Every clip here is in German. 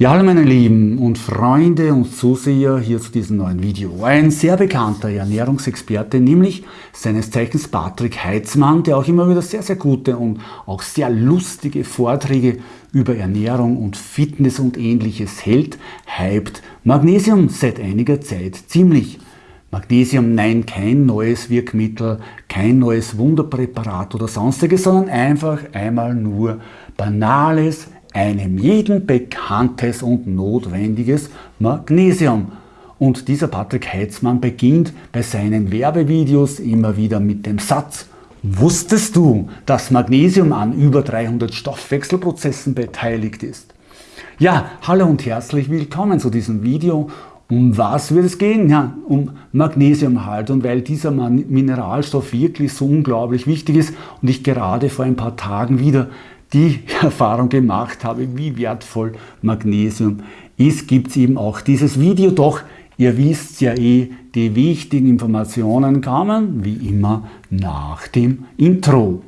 Ja, hallo meine Lieben und Freunde und Zuseher hier zu diesem neuen Video. Ein sehr bekannter Ernährungsexperte, nämlich seines Zeichens Patrick Heitzmann, der auch immer wieder sehr, sehr gute und auch sehr lustige Vorträge über Ernährung und Fitness und ähnliches hält, hypt Magnesium seit einiger Zeit ziemlich. Magnesium, nein, kein neues Wirkmittel, kein neues Wunderpräparat oder sonstiges, sondern einfach einmal nur banales, einem jeden bekanntes und notwendiges Magnesium. Und dieser Patrick Heitzmann beginnt bei seinen Werbevideos immer wieder mit dem Satz, Wusstest du, dass Magnesium an über 300 Stoffwechselprozessen beteiligt ist? Ja, hallo und herzlich willkommen zu diesem Video. Um was wird es gehen? Ja, um Magnesium halt. Und weil dieser Mineralstoff wirklich so unglaublich wichtig ist und ich gerade vor ein paar Tagen wieder die Erfahrung gemacht habe, wie wertvoll Magnesium ist, gibt es eben auch dieses Video. Doch ihr wisst ja eh, die wichtigen Informationen kamen wie immer nach dem Intro.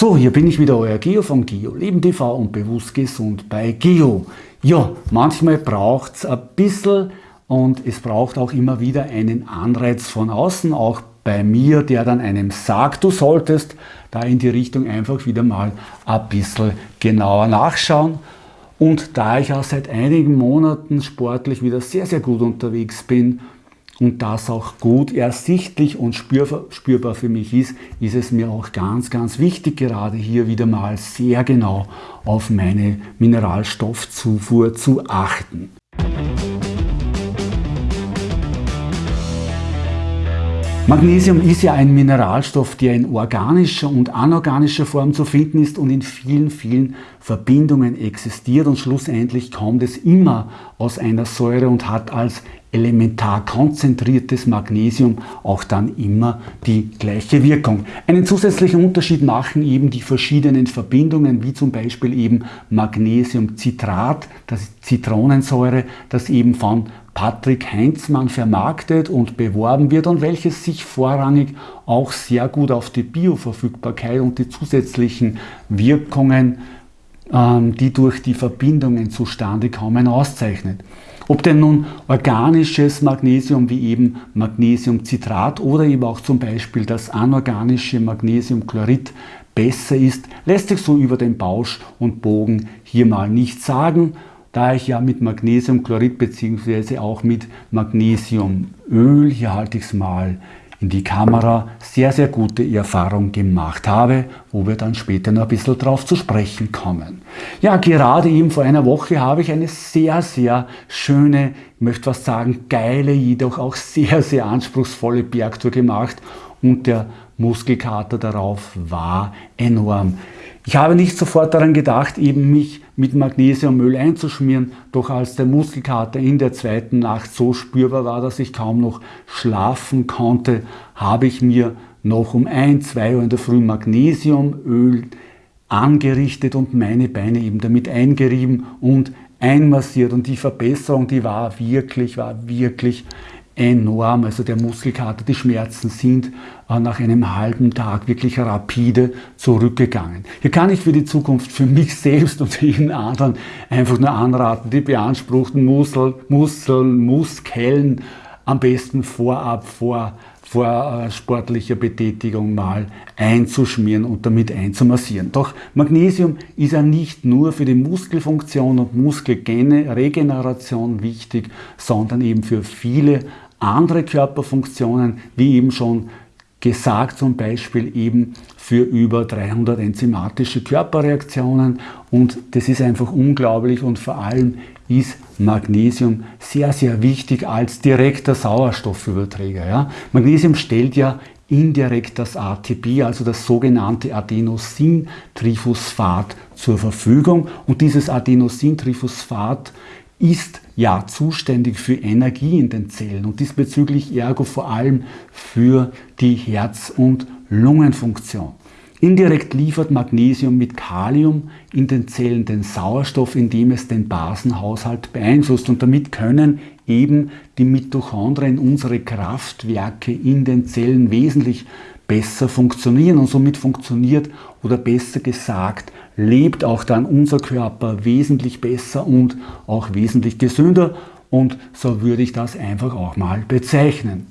So, hier bin ich wieder, euer Geo von Geo Leben TV und bewusst gesund bei Geo. Ja, manchmal braucht es ein bisschen und es braucht auch immer wieder einen Anreiz von außen, auch bei mir, der dann einem sagt, du solltest da in die Richtung einfach wieder mal ein bisschen genauer nachschauen. Und da ich auch seit einigen Monaten sportlich wieder sehr, sehr gut unterwegs bin, und das auch gut ersichtlich und spürbar für mich ist, ist es mir auch ganz, ganz wichtig, gerade hier wieder mal sehr genau auf meine Mineralstoffzufuhr zu achten. Magnesium ist ja ein Mineralstoff, der in organischer und anorganischer Form zu finden ist und in vielen, vielen Verbindungen existiert und schlussendlich kommt es immer aus einer Säure und hat als elementar konzentriertes Magnesium auch dann immer die gleiche Wirkung. Einen zusätzlichen Unterschied machen eben die verschiedenen Verbindungen, wie zum Beispiel eben Magnesiumcitrat, das ist Zitronensäure, das eben von Patrick Heinzmann vermarktet und beworben wird und welches sich vorrangig auch sehr gut auf die Bioverfügbarkeit und die zusätzlichen Wirkungen, die durch die Verbindungen zustande kommen, auszeichnet. Ob denn nun organisches Magnesium wie eben Magnesiumcitrat oder eben auch zum Beispiel das anorganische Magnesiumchlorid besser ist, lässt sich so über den Bausch und Bogen hier mal nicht sagen da ich ja mit Magnesiumchlorid bzw. auch mit Magnesiumöl, hier halte ich es mal in die Kamera, sehr, sehr gute Erfahrung gemacht habe, wo wir dann später noch ein bisschen drauf zu sprechen kommen. Ja, gerade eben vor einer Woche habe ich eine sehr, sehr schöne, ich möchte was sagen, geile, jedoch auch sehr, sehr anspruchsvolle Bergtour gemacht und der Muskelkater darauf war enorm. Ich habe nicht sofort daran gedacht, eben mich mit Magnesiummüll einzuschmieren, doch als der Muskelkater in der zweiten Nacht so spürbar war, dass ich kaum noch schlafen konnte, habe ich mir noch um 1, 2 Uhr in der Früh Magnesiumöl angerichtet und meine Beine eben damit eingerieben und einmassiert. Und die Verbesserung, die war wirklich, war wirklich enorm. Also der Muskelkater, die Schmerzen sind äh, nach einem halben Tag wirklich rapide zurückgegangen. Hier kann ich für die Zukunft für mich selbst und jeden anderen einfach nur anraten, die beanspruchten Muskel, Muskeln, Muskeln am besten vorab vor vor sportlicher Betätigung mal einzuschmieren und damit einzumassieren. Doch Magnesium ist ja nicht nur für die Muskelfunktion und Muskelregeneration wichtig, sondern eben für viele andere Körperfunktionen, wie eben schon gesagt, zum Beispiel eben für über 300 enzymatische Körperreaktionen und das ist einfach unglaublich und vor allem ist Magnesium sehr, sehr wichtig als direkter Sauerstoffüberträger. Ja? Magnesium stellt ja indirekt das ATP, also das sogenannte Adenosintriphosphat zur Verfügung und dieses Adenosintriphosphat ist ja zuständig für Energie in den Zellen und diesbezüglich ergo vor allem für die Herz- und Lungenfunktion. Indirekt liefert Magnesium mit Kalium in den Zellen den Sauerstoff, indem es den Basenhaushalt beeinflusst. Und damit können eben die Mitochondrien, unsere Kraftwerke in den Zellen wesentlich besser funktionieren. Und somit funktioniert oder besser gesagt lebt auch dann unser Körper wesentlich besser und auch wesentlich gesünder. Und so würde ich das einfach auch mal bezeichnen.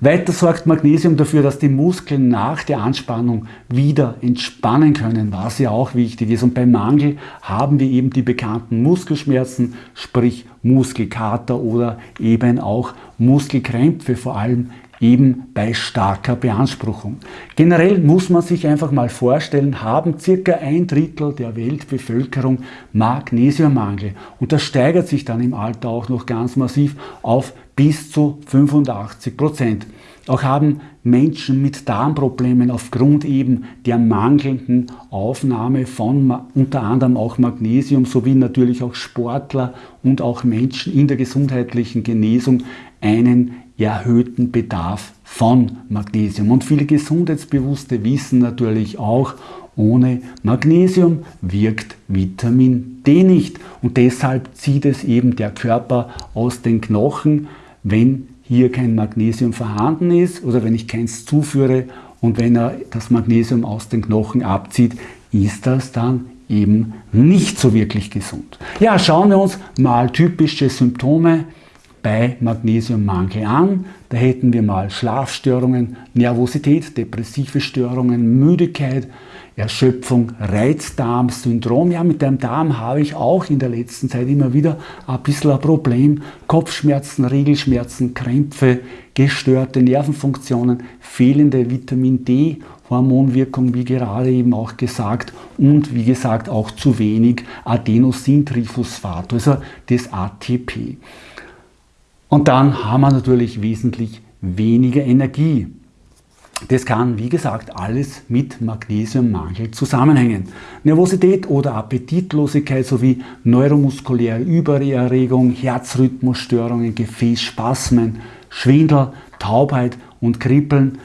Weiter sorgt Magnesium dafür, dass die Muskeln nach der Anspannung wieder entspannen können, was ja auch wichtig ist. Und beim Mangel haben wir eben die bekannten Muskelschmerzen, sprich Muskelkater oder eben auch Muskelkrämpfe, vor allem eben bei starker Beanspruchung. Generell muss man sich einfach mal vorstellen, haben circa ein Drittel der Weltbevölkerung Magnesiummangel und das steigert sich dann im Alter auch noch ganz massiv auf bis zu 85 Prozent. Auch haben Menschen mit Darmproblemen aufgrund eben der mangelnden Aufnahme von unter anderem auch Magnesium sowie natürlich auch Sportler und auch Menschen in der gesundheitlichen Genesung einen erhöhten Bedarf von Magnesium. Und viele Gesundheitsbewusste wissen natürlich auch, ohne Magnesium wirkt Vitamin D nicht. Und deshalb zieht es eben der Körper aus den Knochen, wenn hier kein Magnesium vorhanden ist oder wenn ich keins zuführe und wenn er das Magnesium aus den Knochen abzieht, ist das dann eben nicht so wirklich gesund. Ja, schauen wir uns mal typische Symptome bei Magnesiummangel an. Da hätten wir mal Schlafstörungen, Nervosität, depressive Störungen, Müdigkeit, Erschöpfung, Reizdarmsyndrom. Ja, mit dem Darm habe ich auch in der letzten Zeit immer wieder ein bisschen ein Problem. Kopfschmerzen, Regelschmerzen, Krämpfe, gestörte Nervenfunktionen, fehlende Vitamin D Hormonwirkung, wie gerade eben auch gesagt, und wie gesagt auch zu wenig Adenosintriphosphat, also das ATP. Und dann haben wir natürlich wesentlich weniger Energie. Das kann, wie gesagt, alles mit Magnesiummangel zusammenhängen. Nervosität oder Appetitlosigkeit sowie neuromuskuläre Übererregung, Herzrhythmusstörungen, Gefäßspasmen, Schwindel, Taubheit und Kribbeln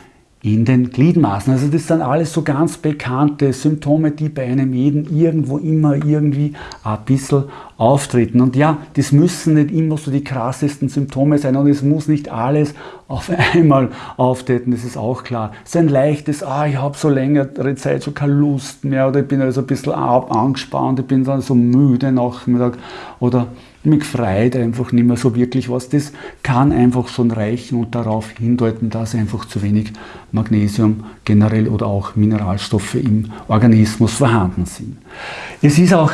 in den Gliedmaßen. Also das sind alles so ganz bekannte Symptome, die bei einem jeden irgendwo immer irgendwie ein bisschen auftreten. Und ja, das müssen nicht immer so die krassesten Symptome sein und es muss nicht alles auf einmal auftreten, das ist auch klar. So ein leichtes, ah, ich habe so längere Zeit schon keine Lust mehr oder ich bin also ein bisschen angespannt, ich bin dann so müde Nachmittag oder mich freut einfach nicht mehr so wirklich was. Das kann einfach schon reichen und darauf hindeuten, dass einfach zu wenig Magnesium generell oder auch Mineralstoffe im Organismus vorhanden sind. Es ist auch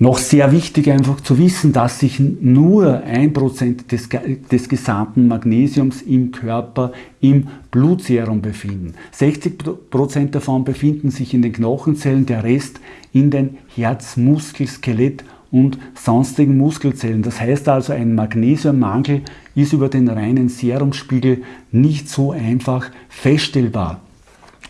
noch sehr wichtig einfach zu wissen, dass sich nur ein Prozent des, des gesamten Magnesiums im Körper im Blutserum befinden. 60% davon befinden sich in den Knochenzellen, der Rest in den Herzmuskel, Skelett und sonstigen Muskelzellen. Das heißt also, ein Magnesiummangel ist über den reinen Serumspiegel nicht so einfach feststellbar.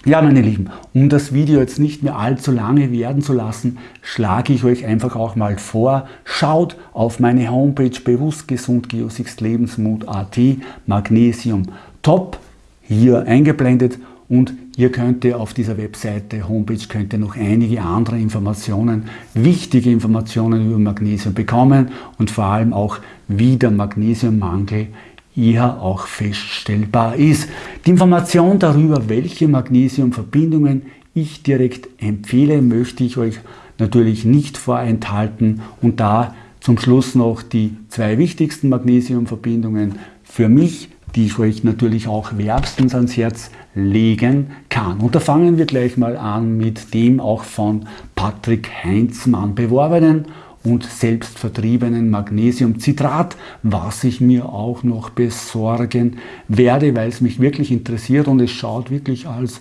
Ja, meine Lieben, um das Video jetzt nicht mehr allzu lange werden zu lassen, schlage ich euch einfach auch mal vor, schaut auf meine Homepage bewusstgesundgeosixlebensmut.at Magnesium Top, hier eingeblendet und ihr könnt auf dieser Webseite, Homepage, könnt ihr noch einige andere Informationen, wichtige Informationen über Magnesium bekommen und vor allem auch, wie der Magnesiummangel eher auch feststellbar ist. Die Information darüber, welche Magnesiumverbindungen ich direkt empfehle, möchte ich euch natürlich nicht vorenthalten und da zum Schluss noch die zwei wichtigsten Magnesiumverbindungen für mich die ich euch natürlich auch wärmstens ans Herz legen kann. Und da fangen wir gleich mal an mit dem auch von Patrick Heinzmann beworbenen und selbstvertriebenen Magnesiumcitrat, was ich mir auch noch besorgen werde, weil es mich wirklich interessiert und es schaut wirklich als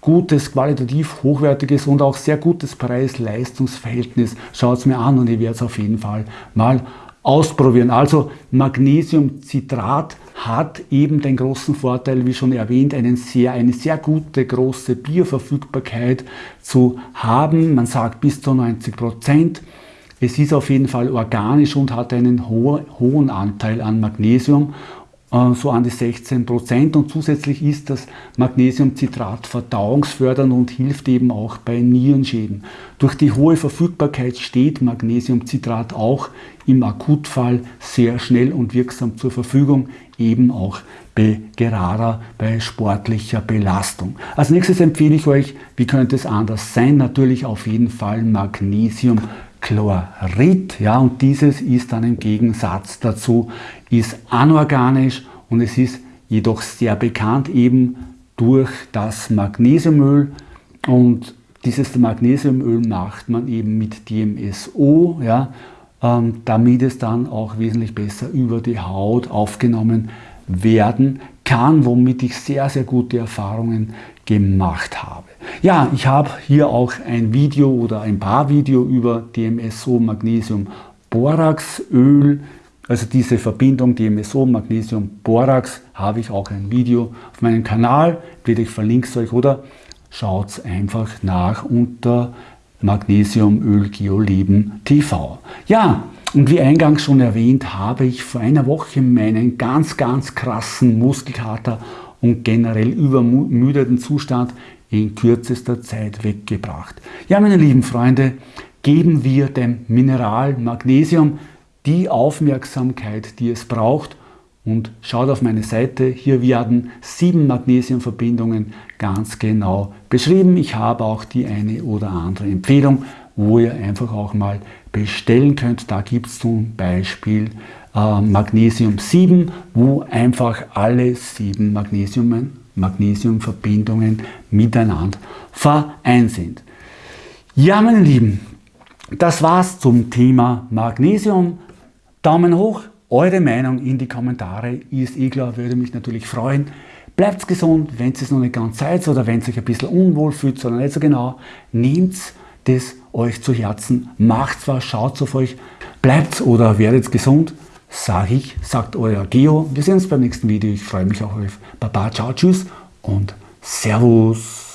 gutes, qualitativ hochwertiges und auch sehr gutes Preis-Leistungs-Verhältnis. Schaut es mir an und ich werde es auf jeden Fall mal ausprobieren. Also Magnesiumcitrat hat eben den großen Vorteil, wie schon erwähnt, einen sehr, eine sehr gute große Bioverfügbarkeit zu haben. Man sagt bis zu 90 Prozent. Es ist auf jeden Fall organisch und hat einen ho hohen Anteil an Magnesium. Äh, so an die 16 Prozent und zusätzlich ist das Magnesiumcitrat verdauungsfördernd und hilft eben auch bei Nierenschäden. Durch die hohe Verfügbarkeit steht Magnesiumcitrat auch im Akutfall sehr schnell und wirksam zur Verfügung, eben auch bei gerader, bei sportlicher Belastung. Als nächstes empfehle ich euch, wie könnte es anders sein, natürlich auf jeden Fall Magnesium Chlorid, ja, und dieses ist dann im Gegensatz dazu, ist anorganisch und es ist jedoch sehr bekannt eben durch das Magnesiumöl und dieses Magnesiumöl macht man eben mit DMSO, ja, ähm, damit es dann auch wesentlich besser über die Haut aufgenommen werden kann, womit ich sehr, sehr gute Erfahrungen gemacht habe. Ja, ich habe hier auch ein Video oder ein paar Video über DMSO Magnesium Borax Öl, also diese Verbindung DMSO Magnesium Borax, habe ich auch ein Video auf meinem Kanal, bitte ich verlinke es euch oder schaut einfach nach unter Magnesiumöl Geoleben TV. Ja, und wie eingangs schon erwähnt, habe ich vor einer Woche meinen ganz, ganz krassen Muskelkater und generell übermüdeten Zustand in kürzester Zeit weggebracht. Ja, meine lieben Freunde, geben wir dem Mineral Magnesium die Aufmerksamkeit, die es braucht und schaut auf meine Seite, hier werden sieben Magnesiumverbindungen ganz genau beschrieben. Ich habe auch die eine oder andere Empfehlung, wo ihr einfach auch mal bestellen könnt. Da gibt es zum Beispiel äh, Magnesium 7, wo einfach alle sieben Magnesium, Magnesiumverbindungen miteinander vereint sind. Ja, meine Lieben, das war's zum Thema Magnesium. Daumen hoch, eure Meinung in die Kommentare ist eh klar, würde mich natürlich freuen. Bleibt gesund, wenn es noch nicht ganz seid oder wenn es euch ein bisschen unwohl fühlt, sondern nicht so genau, nehmt das euch zu Herzen, macht was, schaut auf euch, bleibt oder werdet gesund, sage ich, sagt euer Geo. Wir sehen uns beim nächsten Video, ich freue mich auf euch. Baba, ciao, tschüss und Servus.